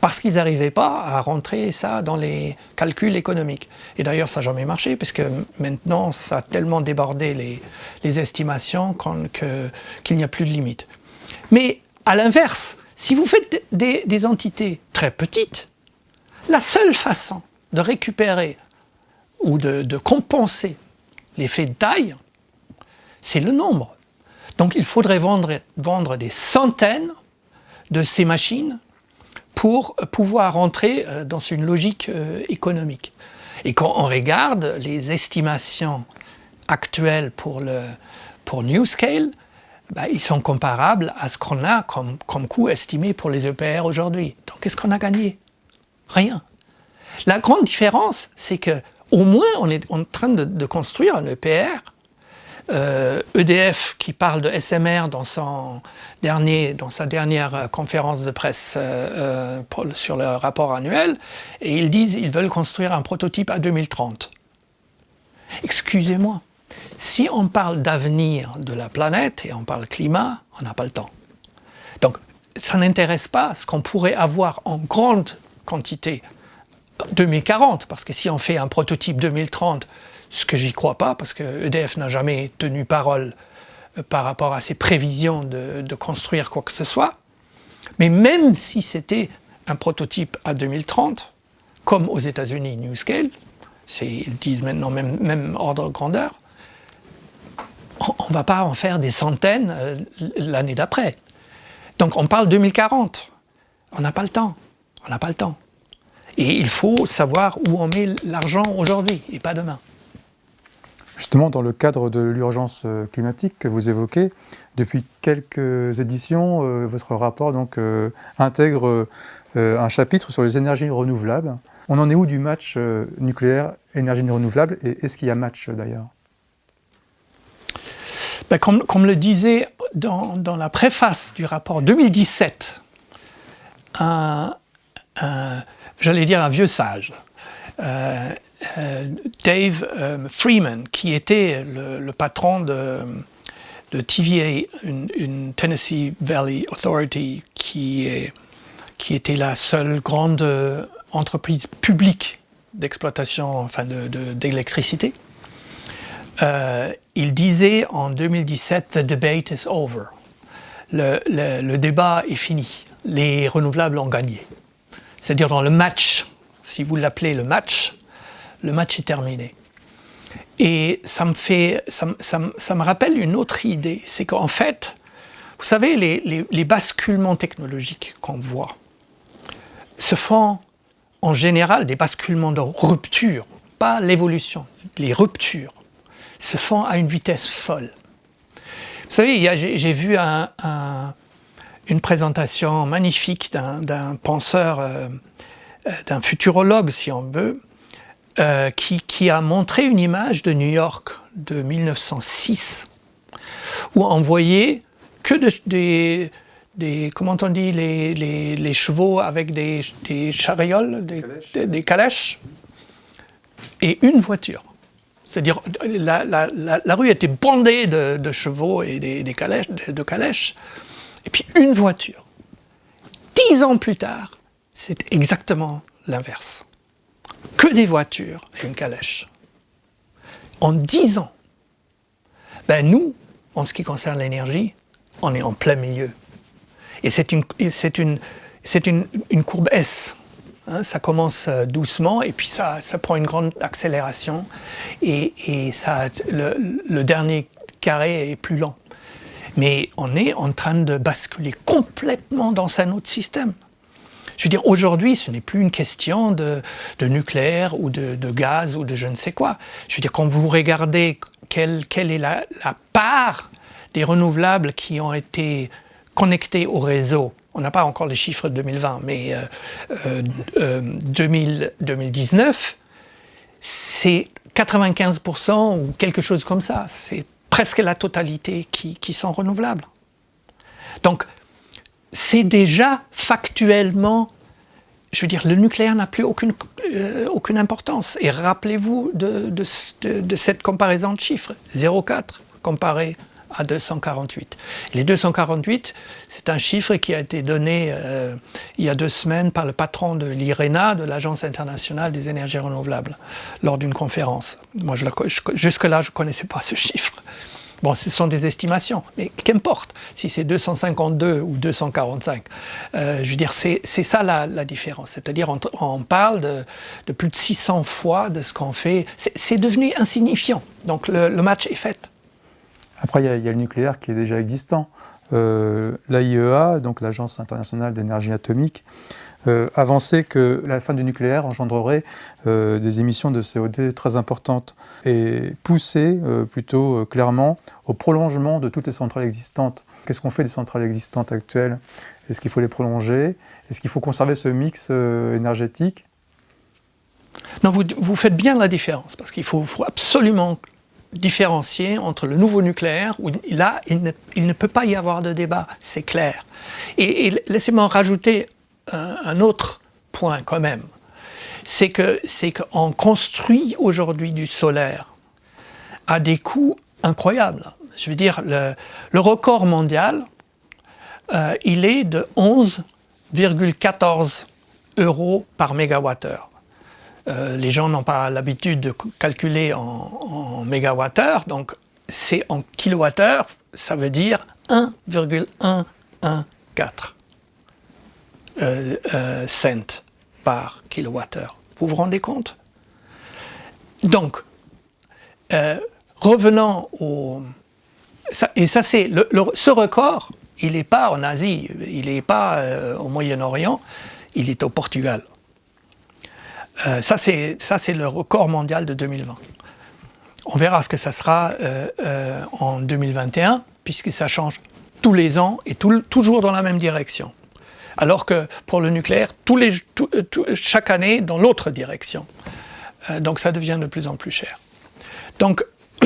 parce qu'ils n'arrivaient pas à rentrer ça dans les calculs économiques. Et d'ailleurs, ça n'a jamais marché, puisque maintenant, ça a tellement débordé les, estimations qu'il n'y a plus de limite. Mais à l'inverse, si vous faites des, entités très petites, la seule façon de récupérer ou de, compenser l'effet de taille, c'est le nombre. Donc il faudrait vendre des centaines de ces machines pour pouvoir entrer euh, dans une logique euh, économique. Et quand on regarde les estimations actuelles pour, le, pour NewScale, bah, ils sont comparables à ce qu'on a comme, coût estimé pour les EPR aujourd'hui. Donc qu'est-ce qu'on a gagné? Rien. La grande différence, c'est que au moins on est en train de, de construire un EPR EDF euh, e qui parle de SMR dans, son dernier, dans sa dernière euh, conférence de presse euh, sur le rapport annuel, et ils disent qu'ils veulent construire un prototype à 2030. Excusez-moi, si on parle d'avenir de la planète et on parle climat, on n'a pas le temps. Donc, ça n'intéresse pas ce qu'on pourrait avoir en grande quantité 2040, parce que si on fait un prototype 2030 ce que j'y crois pas, parce que EDF n'a jamais tenu parole euh, par rapport à ses prévisions de, construire quoi que ce soit. Mais même si c'était un prototype à 2030, comme aux États-Unis NewScale, ils disent maintenant même, même ordre de grandeur, on ne va pas en faire des centaines euh, l'année d'après. Donc on parle 2040. On n'a pas le temps. On n'a pas le temps. Et il faut savoir où on met l'argent aujourd'hui et pas demain. Justement, dans le cadre de l'urgence euh, climatique que vous évoquez, depuis quelques éditions, euh, votre rapport intègre un chapitre sur les énergies renouvelables. On en est où du match nucléaire énergie renouvelable et est-ce qu'il y a match d'ailleurs? Ben, comme, le disait dans, dans, la préface du rapport 2017 un, j'allais dire un vieux sage, euh, euh, Dave Freeman, qui était le, patron de, de TVA, une, Tennessee Valley Authority, qui, qui était la seule grande entreprise publique d'exploitation enfin d'électricité. De, il disait en 2017 « The debate is over ». Le, débat est fini, les renouvelables ont gagné. C'est-à-dire dans le match, si vous l'appelez le match, le match est terminé. Et ça me, fait, ça, me rappelle une autre idée, c'est qu'en fait, vous savez, les, les basculements technologiques qu'on voit se font en général des basculements de rupture, pas l'évolution, les ruptures se font à une vitesse folle. Vous savez, j'ai vu une présentation magnifique d'un penseur, euh, euh, d'un futurologue si on veut, euh, qui, a montré une image de New York de 1906, où on voyait que des, des, comment on dit, les, chevaux avec des, charioles, des calèches, et une voiture. C'est-à-dire la, rue était bondée de, chevaux et de, calèches, et puis une voiture. Dix ans plus tard, c'est exactement l'inverse. Que des voitures et une calèche. En dix ans, ben nous, en ce qui concerne l'énergie, on est en plein milieu. Et c'est une courbe S. Hein, ça commence euh, doucement et puis ça, prend une grande accélération et, ça, le, dernier carré est plus lent. Mais on est en train de basculer complètement dans un autre système. Je veux dire, aujourd'hui, ce n'est plus une question de, nucléaire ou de, gaz ou de je ne sais quoi. Je veux dire, quand vous regardez quelle, quelle est la, la part des renouvelables qui ont été connectés au réseau on n'a pas encore les chiffres de 2020, mais 2019, euh, euh, c'est 95% ou quelque chose comme ça. C'est presque la totalité qui, sont renouvelables. Donc, c'est déjà factuellement, je veux dire, le nucléaire n'a plus aucune, euh, aucune importance. Et rappelez-vous de, de, cette comparaison de chiffres, 0,4 comparé à 248. Les 248, c'est un chiffre qui a été donné euh, il y a deux semaines par le patron de l'IRENA, de l'Agence internationale des énergies renouvelables, lors d'une conférence. Moi, jusque-là, je ne connaissais pas ce chiffre. Bon, ce sont des estimations, mais qu'importe si c'est 252 ou 245. Euh, je veux dire, c'est ça la, différence. C'est-à-dire, on, parle de, plus de 600 fois de ce qu'on fait. C'est devenu insignifiant. Donc, le match est fait. Après, il y, a, le nucléaire qui est déjà existant. Euh, L'AIEA, donc l'Agence internationale d'énergie atomique, euh, avançait que la fin du nucléaire engendrerait euh, des émissions de CO2 très importantes et poussait plutôt clairement au prolongement de toutes les centrales existantes. Qu'est-ce qu'on fait des centrales existantes actuelles? Est-ce qu'il faut les prolonger? Est-ce qu'il faut conserver ce mix énergétique? Non, vous, faites bien la différence, parce qu'il faut absolument différencier entre le nouveau nucléaire, où là, il ne, peut pas y avoir de débat, c'est clair. Et, laissez-moi rajouter un, autre point quand même. C'est qu'on construit aujourd'hui du solaire à des coûts incroyables. Je veux dire, le, record mondial, euh, il est de 11,14 euros par mégawattheure. Euh, les gens n'ont pas l'habitude de calculer en, mégawattheure, donc c'est en kilowattheure, ça veut dire 1,114 euh, euh, cents par kilowattheure. Vous vous rendez compte? Donc, revenons au... et ça c'est... ce record, il n'est pas en Asie, il n'est pas au Moyen-Orient, il est au Portugal. Euh, ça, c'est le record mondial de 2020. On verra ce que ça sera euh, euh, en 2021, puisque ça change tous les ans et toujours dans la même direction. Alors que pour le nucléaire, chaque année dans l'autre direction. donc ça devient de plus en plus cher. Donc, *clears throat*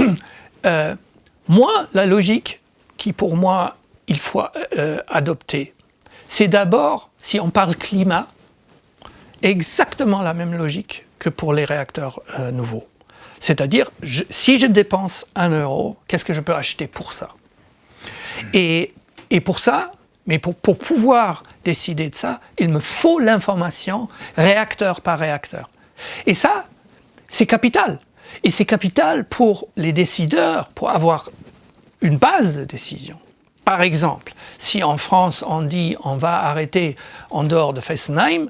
moi, la logique qui pour moi il faut adopter, c'est d'abord, si on parle climat, exactement la même logique que pour les réacteurs euh, nouveaux. C'est-à-dire, si je dépense un euro, qu'est-ce que je peux acheter pour ça? Et, pour ça, mais pour, pour pouvoir décider de ça, il me faut l'information réacteur par réacteur. Et ça, c'est capital. Et c'est capital pour les décideurs, pour avoir une base de décision. Par exemple, si en France on dit on va arrêter en dehors de Fessenheim,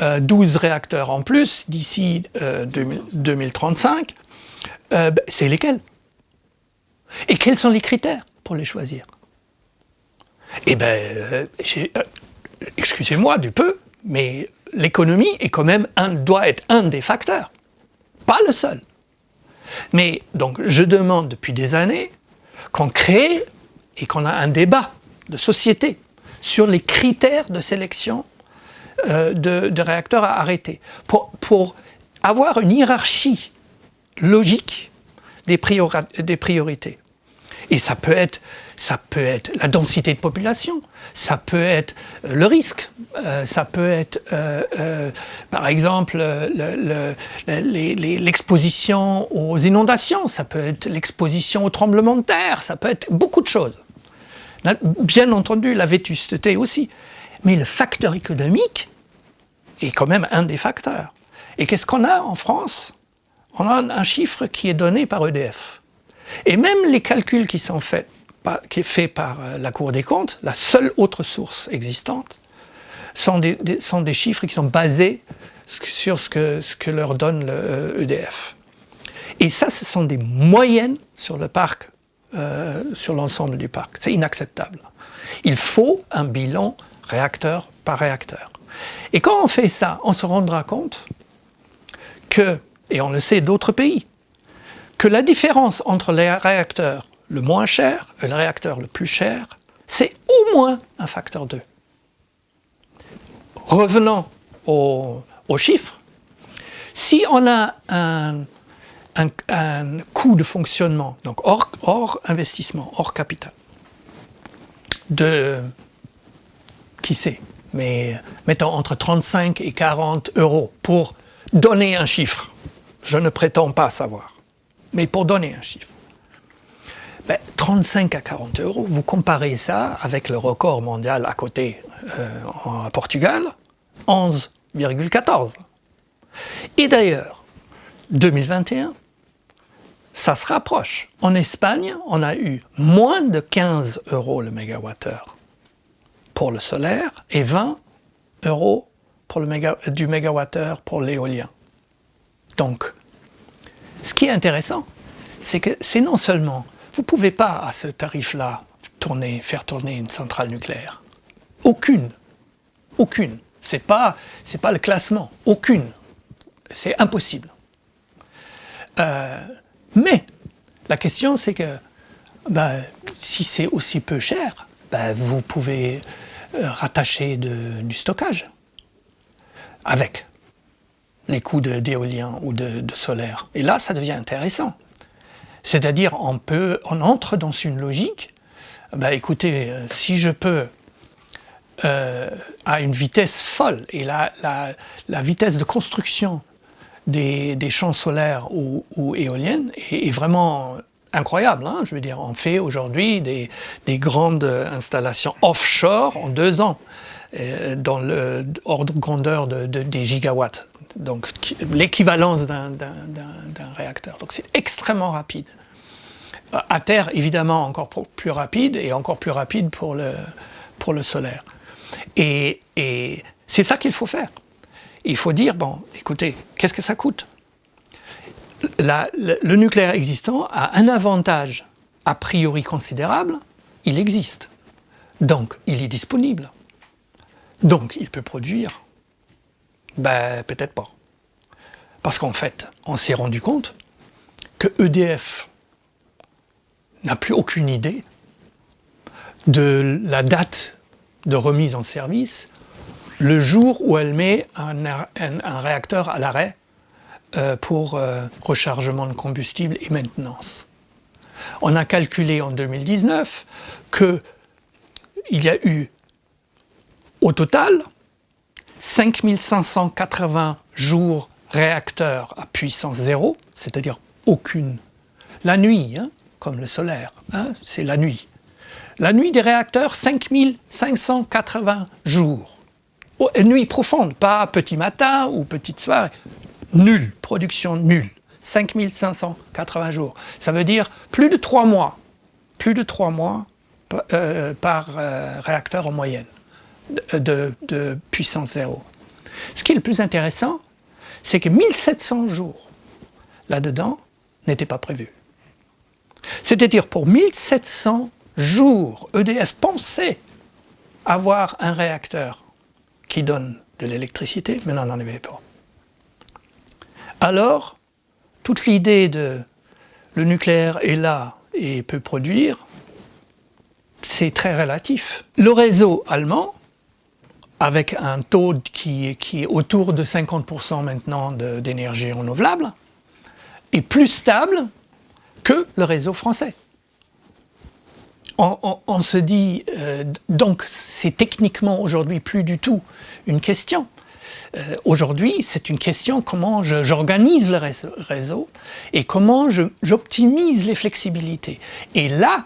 12 euh, réacteurs en plus d'ici 2035, euh, euh, ben, c'est lesquels? Et quels sont les critères pour les choisir? Eh bien, excusez-moi du peu, mais l'économie est quand même un, doit être un des facteurs, pas le seul. Mais donc je demande depuis des années qu'on crée et qu'on a un débat de société sur les critères de sélection euh, de, réacteurs à arrêter, pour, pour, avoir une hiérarchie logique des, des priorités. Et ça peut être ça peut être la densité de population, ça peut être euh, le risque, euh, ça peut être par exemple l'exposition aux inondations, ça peut être l'exposition aux tremblements de terre, ça peut être beaucoup de choses. Bien entendu la vétusteté aussi, mais le facteur économique est quand même un des facteurs. Et qu'est-ce qu'on a en France? On a un chiffre qui est donné par EDF. Et même les calculs qui sont faits qui est par euh, la Cour des comptes, la seule autre source existante, sont des, sont des chiffres qui sont basés sur ce que, ce que leur donne le EDF. E Et ça, ce sont des moyennes sur le parc, euh, sur l'ensemble du parc. C'est inacceptable. Il faut un bilan réacteur par réacteur. Et quand on fait ça, on se rendra compte que, et on le sait d'autres pays, que la différence entre les réacteurs le moins cher et le réacteur le plus cher, c'est au moins un facteur 2. Revenons aux, chiffres. Si on a un, coût de fonctionnement, donc hors, investissement, hors capital, de, qui sait, mais mettons entre 35 et 40 euros pour donner un chiffre. Je ne prétends pas savoir, mais pour donner un chiffre. 35 ben, à 40 euros, vous comparez ça avec le record mondial à côté, euh, à Portugal, 11,14. Et d'ailleurs, 2021, ça se rapproche. En Espagne, on a eu moins de 15 euros le mégawattheure pour le solaire et 20 euros pour le méga, du mégawattheure pour l'éolien. Donc, ce qui est intéressant, c'est que c'est non seulement vous ne pouvez pas, à ce tarif-là, faire tourner une centrale nucléaire. Aucune. Aucune. Ce n'est pas, pas le classement. Aucune. C'est impossible. Euh, mais la question, c'est que ben, si c'est aussi peu cher, ben, vous pouvez euh, rattacher du stockage avec les coûts d'éolien ou de, solaire. Et là, ça devient intéressant. C'est-à-dire, on, on entre dans une logique, bah écoutez, euh, si je peux euh, à une vitesse folle, et la, vitesse de construction des, champs solaires ou, éoliennes est, vraiment incroyable. Hein. je veux dire, on fait aujourd'hui des, grandes installations offshore en deux ans, euh, dans l'ordre de grandeur de, des gigawatts donc l'équivalence d'un réacteur. Donc c'est extrêmement rapide. À terre, évidemment, encore plus rapide et encore plus rapide pour le solaire. Et, c'est ça qu'il faut faire. Il faut dire, bon, écoutez, qu'est-ce que ça coûte? Le, nucléaire existant a un avantage a priori considérable, il existe. Donc, il est disponible. Donc, il peut produire ben, peut-être pas. Parce qu'en fait, on s'est rendu compte que EDF n'a plus aucune idée de la date de remise en service le jour où elle met un, réacteur à l'arrêt euh, pour euh, rechargement de combustible et maintenance. On a calculé en 2019 qu'il y a eu Au total, 5580 jours réacteurs à puissance zéro, c'est-à-dire aucune. La nuit, hein, comme le solaire, hein, c'est la nuit. La nuit des réacteurs, 5580 jours. Oh, nuit profonde, pas petit matin ou petite soirée. Nulle, production nulle. 5580 jours. Ça veut dire plus de 3 mois. Plus de 3 mois euh, par euh, réacteur en moyenne de, de puissance zéro. Ce qui est le plus intéressant, c'est que 1700 jours là-dedans n'étaient pas prévus. C'est-à-dire pour 1700 jours, EDF pensait avoir un réacteur qui donne de l'électricité, mais n'en avait pas. Alors, toute l'idée de le nucléaire est là et peut produire, c'est très relatif. Le réseau allemand, avec un taux qui, est autour de 50% maintenant d'énergie renouvelable, est plus stable que le réseau français. On, se dit, euh, donc c'est techniquement aujourd'hui plus du tout une question. Euh, aujourd'hui, c'est une question comment j'organise le réseau et comment j'optimise les flexibilités. Et là,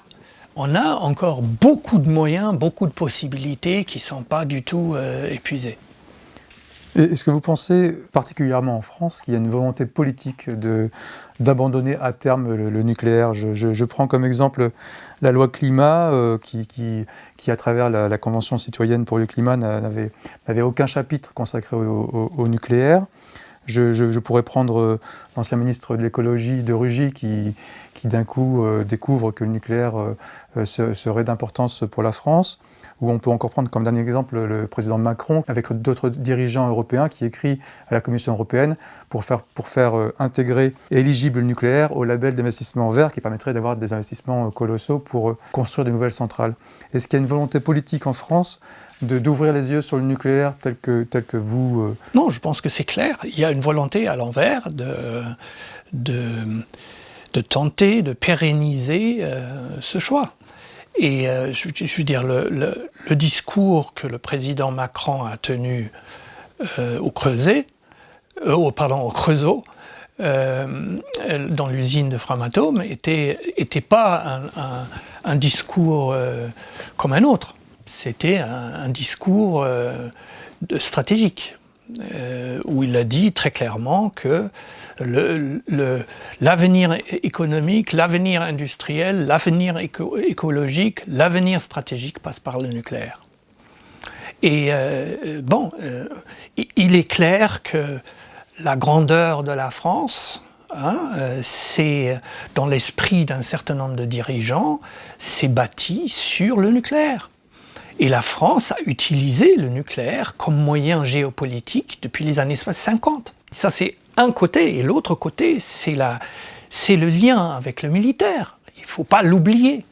on a encore beaucoup de moyens, beaucoup de possibilités qui ne sont pas du tout euh, épuisées. Est-ce que vous pensez, particulièrement en France, qu'il y a une volonté politique d'abandonner à terme le, nucléaire? Je, prends comme exemple la loi climat, euh, qui, à travers la, Convention citoyenne pour le climat, n'avait aucun chapitre consacré au nucléaire. Je, pourrais prendre euh, l'ancien ministre de l'écologie de Rugy qui, d'un coup euh, découvre que le nucléaire serait d'importance pour la France. Ou on peut encore prendre comme dernier exemple le président Macron avec d'autres dirigeants européens qui écrit à la Commission européenne pour faire, pour faire intégrer éligible le nucléaire au label d'investissement vert qui permettrait d'avoir des investissements colossaux pour construire de nouvelles centrales. Est-ce qu'il y a une volonté politique en France d'ouvrir les yeux sur le nucléaire tel que, tel que vous... Euh, non, je pense que c'est clair. Il y a une volonté à l'envers de, de, tenter de pérenniser euh, ce choix. Et euh, je, veux dire, le, discours que le président Macron a tenu au Creuset, au, pardon, au Creusot, dans l'usine de Framatome, n'était était pas un, un, un discours comme un autre. C'était un, discours euh, stratégique, euh, où il a dit très clairement que l'avenir économique, l'avenir industriel, l'avenir écologique, l'avenir stratégique passe par le nucléaire. Et euh, bon, il est clair que la grandeur de la France, hein, c'est dans l'esprit d'un certain nombre de dirigeants, c'est bâti sur le nucléaire. Et la France a utilisé le nucléaire comme moyen géopolitique depuis les années 50. Ça c'est un côté, et l'autre côté c'est le lien avec le militaire. Il ne faut pas l'oublier.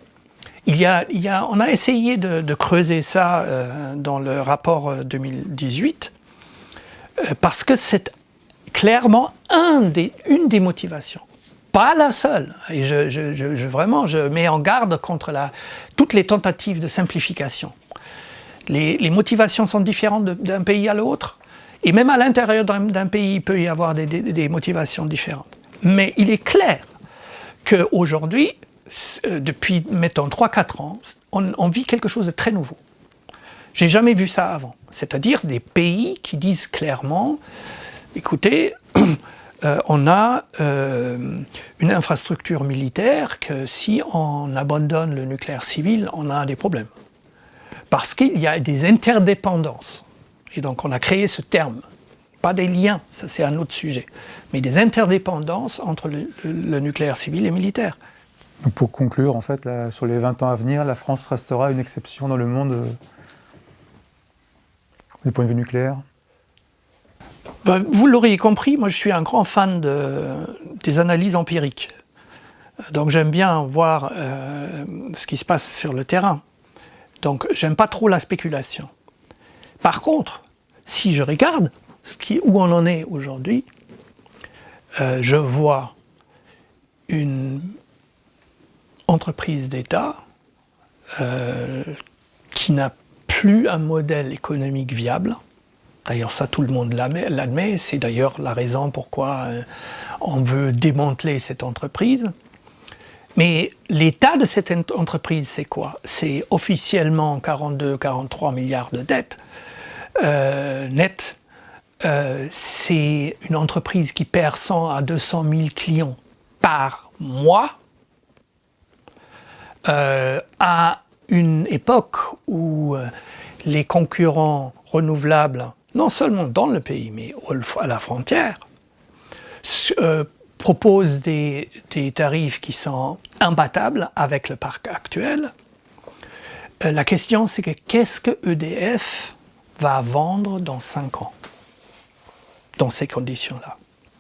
Il y on a essayé de, creuser ça euh, dans le rapport 2018, euh, euh, parce que c'est clairement une des motivations pas la seule. Et je, vraiment, je mets en garde contre toutes les tentatives de simplification. Les, motivations sont différentes d'un pays à l'autre, et même à l'intérieur d'un pays, il peut y avoir des, motivations différentes. Mais il est clair qu'aujourd'hui, euh, depuis, mettons, 3-4 ans, on, vit quelque chose de très nouveau. J'ai jamais vu ça avant. C'est-à-dire des pays qui disent clairement, écoutez, *clears throat* euh, on a euh, une infrastructure militaire que si on abandonne le nucléaire civil, on a des problèmes parce qu'il y a des interdépendances. Et donc on a créé ce terme. Pas des liens, ça c'est un autre sujet, mais des interdépendances entre le, nucléaire civil et militaire. pour conclure, en fait, sur les 20 ans à venir, la France restera une exception dans le monde euh, du point de vue nucléaire? Ben, Vous l'auriez compris, moi je suis un grand fan de, des analyses empiriques. Donc j'aime bien voir euh, ce qui se passe sur le terrain. Donc j'aime pas trop la spéculation. Par contre, si je regarde où on en est aujourd'hui, euh, je vois une entreprise d'État euh, qui n'a plus un modèle économique viable. D'ailleurs, ça, tout le monde l'admet. C'est d'ailleurs la raison pourquoi euh, on veut démanteler cette entreprise. Mais l'état de cette entreprise, c'est quoi? C'est officiellement 42-43 milliards de dettes euh, nettes. Euh, c'est une entreprise qui perd 100 à 200 000 clients par mois euh, à une époque où les concurrents renouvelables, non seulement dans le pays, mais à la frontière, propose des, tarifs qui sont imbattables avec le parc actuel. La question, c'est que qu'est-ce que EDF va vendre dans 5 ans dans ces conditions-là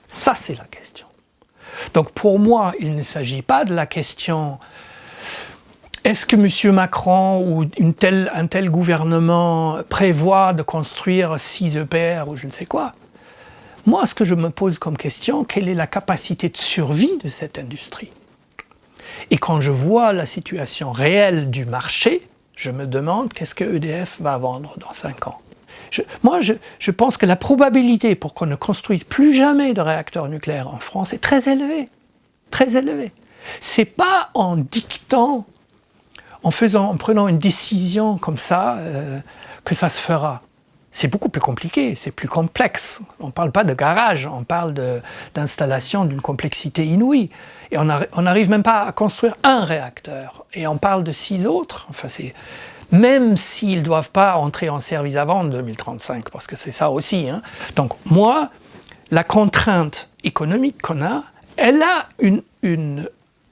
Ça, c'est la question. Donc pour moi, il ne s'agit pas de la question est-ce que M. Macron ou un tel gouvernement prévoit de construire 6 EPR ou je ne sais quoi? Moi, ce que je me pose comme question, quelle est la capacité de survie de cette industrie? Et quand je vois la situation réelle du marché, je me demande qu'est-ce que EDF va vendre dans 5 ans? Moi, je, pense que la probabilité pour qu'on ne construise plus jamais de réacteurs nucléaires en France est très élevée. Très élevée. C'est pas en dictant, en, prenant une décision comme ça, euh, que ça se fera c'est beaucoup plus compliqué, c'est plus complexe. On ne parle pas de garage, on parle d'installation d'une complexité inouïe. Et on n'arrive même pas à construire un réacteur. Et on parle de six autres. Enfin, même s'ils ne doivent pas entrer en service avant 2035, parce que c'est ça aussi. Hein. Donc moi, la contrainte économique qu'on a, elle a une, une,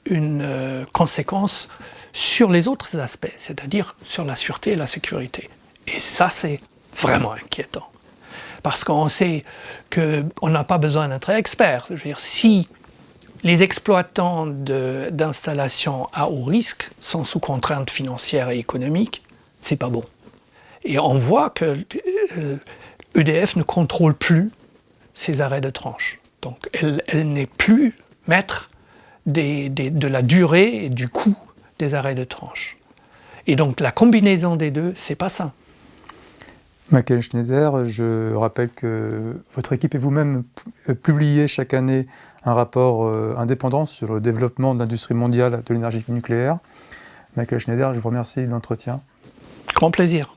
une euh, conséquence sur les autres aspects, c'est-à-dire sur la sûreté et la sécurité. Et ça, c'est vraiment inquiétant. Parce qu'on sait qu'on n'a pas besoin d'être expert. Je veux dire, si les exploitants d'installations à haut risque sont sous contraintes financières et économiques, c'est pas bon. Et on voit que EDF euh, e ne contrôle plus ses arrêts de tranche. Donc elle, n'est plus maître de la durée et du coût des arrêts de tranche. Et donc la combinaison des deux, c'est pas ça. Michael Schneider, je rappelle que votre équipe et vous-même publiez chaque année un rapport euh, indépendant sur le développement de l'industrie mondiale de l'énergie nucléaire. Michael Schneider, je vous remercie de l'entretien. Grand plaisir.